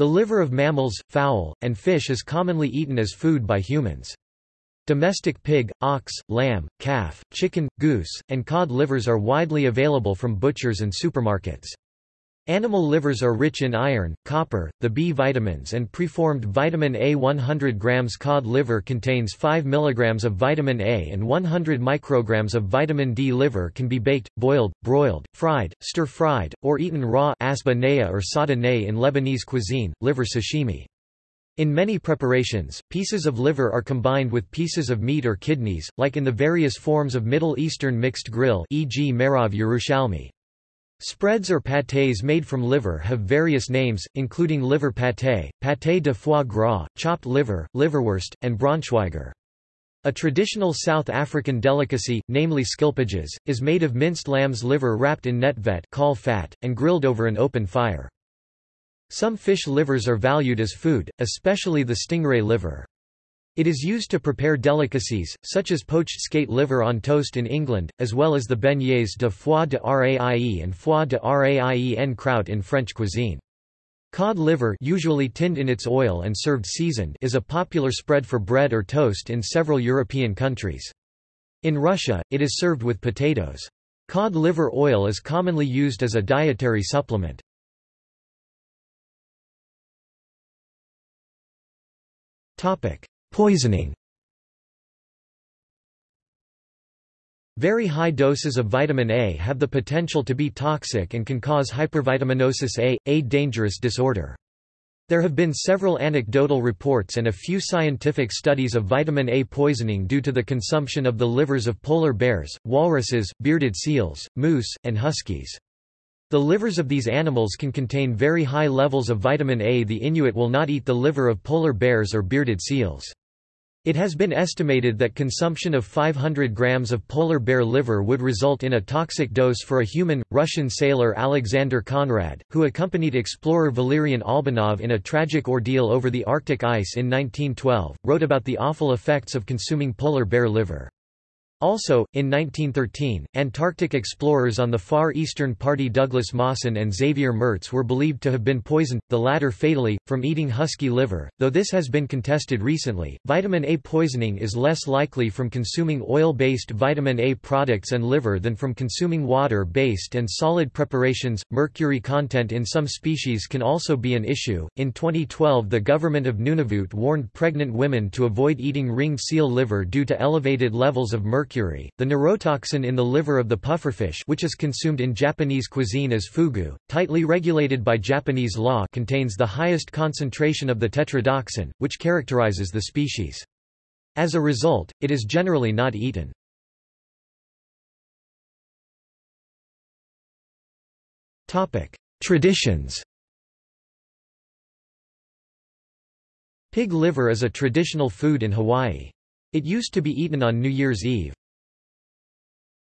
The liver of mammals, fowl, and fish is commonly eaten as food by humans. Domestic pig, ox, lamb, calf, chicken, goose, and cod livers are widely available from butchers and supermarkets. Animal livers are rich in iron, copper, the B vitamins and preformed vitamin A 100 grams cod liver contains 5 mg of vitamin A and 100 micrograms of vitamin D liver can be baked, boiled, broiled, fried, stir-fried, or eaten raw asba or sada in Lebanese cuisine, liver sashimi. In many preparations, pieces of liver are combined with pieces of meat or kidneys, like in the various forms of Middle Eastern mixed grill e.g. Me'orav Yerushalmi. Spreads or pâtés made from liver have various names, including liver pâté, pâté de foie gras, chopped liver, liverwurst, and braunschweiger. A traditional South African delicacy, namely skilpadjies, is made of minced lamb's liver wrapped in netvet caul fat, and grilled over an open fire. Some fish livers are valued as food, especially the stingray liver. It is used to prepare delicacies, such as poached skate liver on toast in England, as well as the beignets de foie de raie and foie de raie en croûte in French cuisine. Cod liver usually tinned in its oil and served seasoned is a popular spread for bread or toast in several European countries. In Russia, it is served with potatoes. Cod liver oil is commonly used as a dietary supplement. Poisoning Very high doses of vitamin A have the potential to be toxic and can cause hypervitaminosis A, a dangerous disorder. There have been several anecdotal reports and a few scientific studies of vitamin A poisoning due to the consumption of the livers of polar bears, walruses, bearded seals, moose, and huskies. The livers of these animals can contain very high levels of vitamin A. The Inuit will not eat the liver of polar bears or bearded seals. It has been estimated that consumption of 500 grams of polar bear liver would result in a toxic dose for a human. Russian sailor Alexander Konrad, who accompanied explorer Valerian Albanov in a tragic ordeal over the Arctic ice in 1912, wrote about the awful effects of consuming polar bear liver. Also, in 1913, Antarctic explorers on the Far Eastern Party Douglas Mawson and Xavier Mertz were believed to have been poisoned, the latter fatally, from eating husky liver, though this has been contested recently. Vitamin A poisoning is less likely from consuming oil-based vitamin A products and liver than from consuming water-based and solid preparations. Mercury content in some species can also be an issue. In 2012, the government of Nunavut warned pregnant women to avoid eating ringed seal liver due to elevated levels of mercury mercury. The neurotoxin in the liver of the pufferfish, which is consumed in Japanese cuisine as fugu, tightly regulated by Japanese law, contains the highest concentration of the tetrodotoxin, which characterizes the species. As a result, it is generally not eaten. Topic: Traditions. Pig liver is a traditional food in Hawaii. It used to be eaten on New Year's Eve.